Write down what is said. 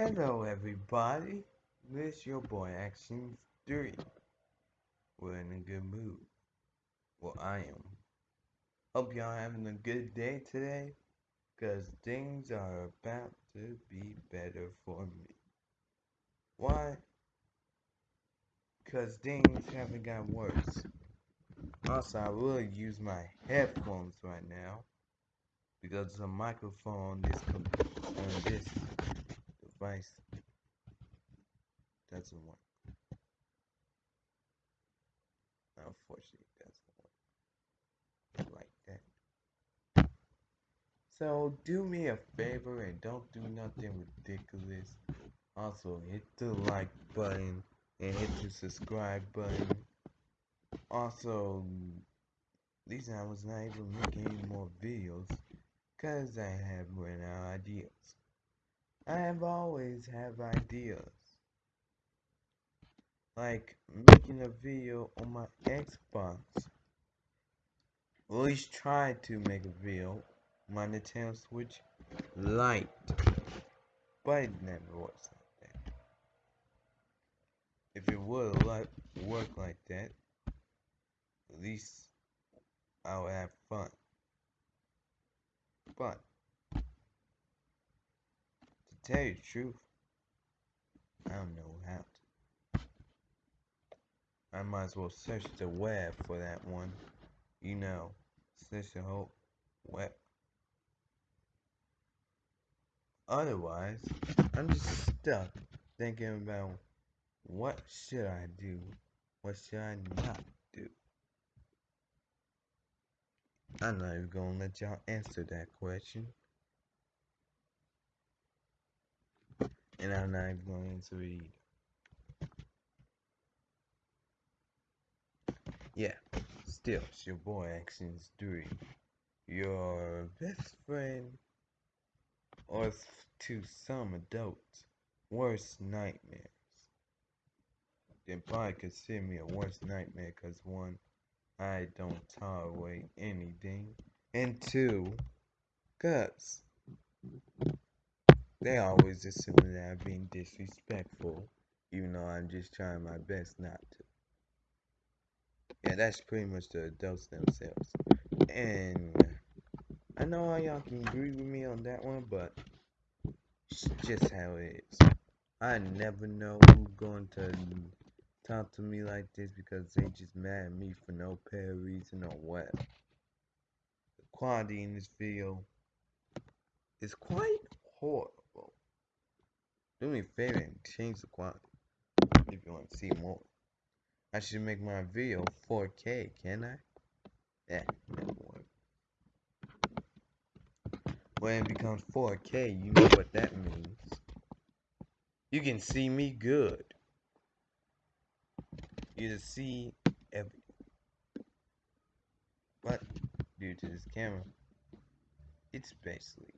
Hello everybody, this your boy Action 3. We're in a good mood. Well, I am. Hope y'all having a good day today, cause things are about to be better for me. Why? Cause things haven't got worse. Also, I will use my headphones right now, because the microphone this, on this device doesn't work. Unfortunately, doesn't work like that. So do me a favor and don't do nothing ridiculous. Also, hit the like button and hit the subscribe button. Also, these I was not able to make any more videos because I have run out ideas. I have always have ideas. Like making a video on my Xbox. At least try to make a video on my Nintendo Switch Lite. But it never works like that. If it would like work like that, at least I would have fun. But tell you the truth, I don't know how to. I might as well search the web for that one. You know, search the whole web. Otherwise, I'm just stuck thinking about what should I do, what should I not do. I'm not even gonna let y'all answer that question. And I'm not going to read. Yeah, still, it's your boy Actions 3. Your best friend, or to some adults, worst nightmares. Then probably consider me a worst nightmare because one, I don't tolerate anything, and two, cause they always assume that I'm being disrespectful, even though I'm just trying my best not to. Yeah, that's pretty much the adults themselves. And I know how y'all can agree with me on that one, but it's just how it is. I never know who's going to talk to me like this because they just mad at me for no apparent reason or what. The quality in this video is quite horrible. Do me a favor and change the quality if you want to see more. I should make my video 4K, can I? Yeah, work. When it becomes 4K, you know what that means. You can see me good. You can see everything. But due to this camera, it's basically.